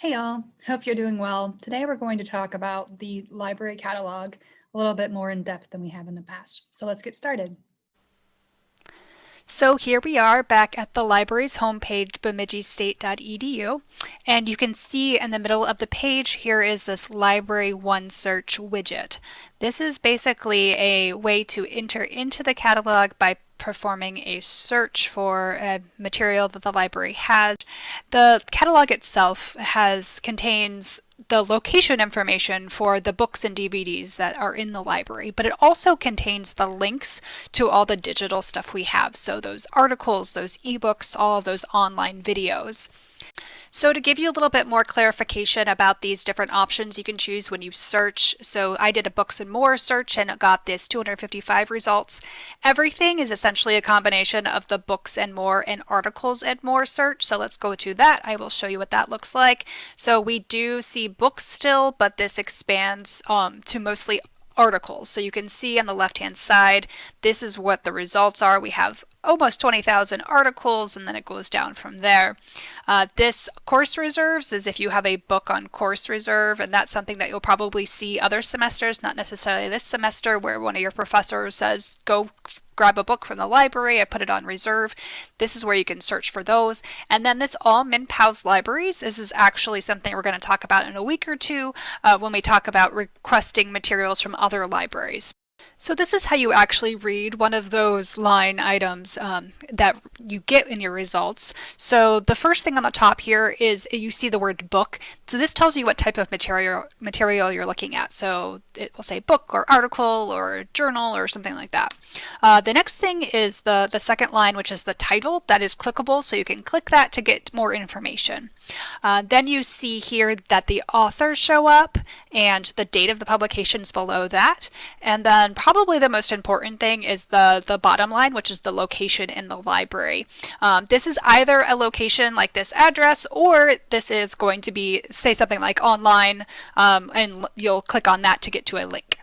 Hey y'all, hope you're doing well. Today we're going to talk about the library catalog a little bit more in depth than we have in the past. So let's get started. So here we are back at the library's homepage, bemidjistate.edu, and you can see in the middle of the page here is this Library One Search widget. This is basically a way to enter into the catalog by performing a search for a material that the library has. The catalog itself has contains the location information for the books and DVDs that are in the library, but it also contains the links to all the digital stuff we have. So those articles, those ebooks, all of those online videos. So to give you a little bit more clarification about these different options you can choose when you search, so I did a books and more search and got this 255 results. Everything is essentially a combination of the books and more and articles and more search. So let's go to that. I will show you what that looks like. So we do see books still, but this expands um, to mostly articles. So you can see on the left hand side, this is what the results are. We have almost 20,000 articles and then it goes down from there. Uh, this course reserves is if you have a book on course reserve and that's something that you'll probably see other semesters, not necessarily this semester where one of your professors says go grab a book from the library, I put it on reserve. This is where you can search for those. And then this all MnPALS libraries, this is actually something we're going to talk about in a week or two uh, when we talk about requesting materials from other libraries. So this is how you actually read one of those line items um, that you get in your results. So the first thing on the top here is you see the word book. So this tells you what type of material material you're looking at. So it will say book or article or journal or something like that. Uh, the next thing is the, the second line, which is the title. That is clickable, so you can click that to get more information. Uh, then you see here that the authors show up and the date of the publication is below that. And then probably the most important thing is the, the bottom line, which is the location in the library. Um, this is either a location like this address or this is going to be, say something like online, um, and you'll click on that to get to a link.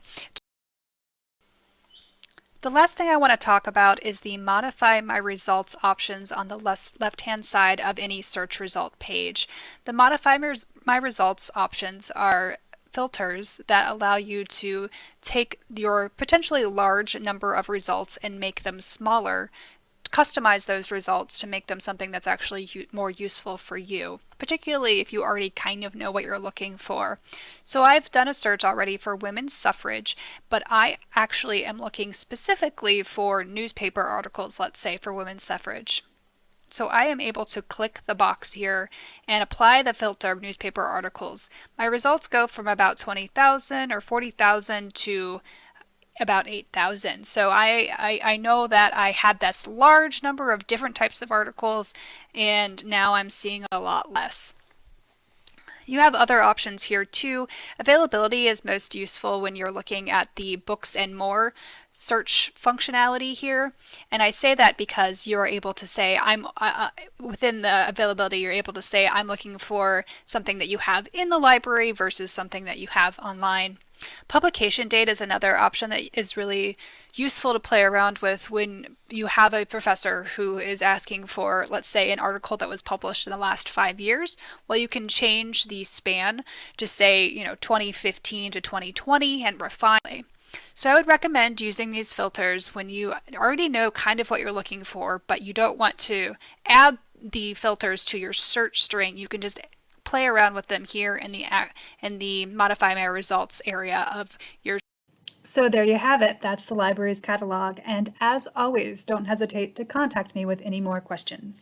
The last thing I want to talk about is the modify my results options on the left hand side of any search result page. The modify my results options are filters that allow you to take your potentially large number of results and make them smaller customize those results to make them something that's actually more useful for you, particularly if you already kind of know what you're looking for. So I've done a search already for women's suffrage, but I actually am looking specifically for newspaper articles, let's say, for women's suffrage. So I am able to click the box here and apply the filter of newspaper articles. My results go from about 20,000 or 40,000 to about 8,000. So I, I, I, know that I had this large number of different types of articles and now I'm seeing a lot less. You have other options here too. Availability is most useful when you're looking at the books and more search functionality here. And I say that because you're able to say, I'm uh, uh, within the availability, you're able to say, I'm looking for something that you have in the library versus something that you have online. Publication date is another option that is really useful to play around with when you have a professor who is asking for, let's say, an article that was published in the last five years. Well, you can change the span to say, you know, 2015 to 2020 and refine. So I would recommend using these filters when you already know kind of what you're looking for, but you don't want to add the filters to your search string. You can just play around with them here in the in the modify my results area of your so there you have it. That's the library's catalog. And as always, don't hesitate to contact me with any more questions.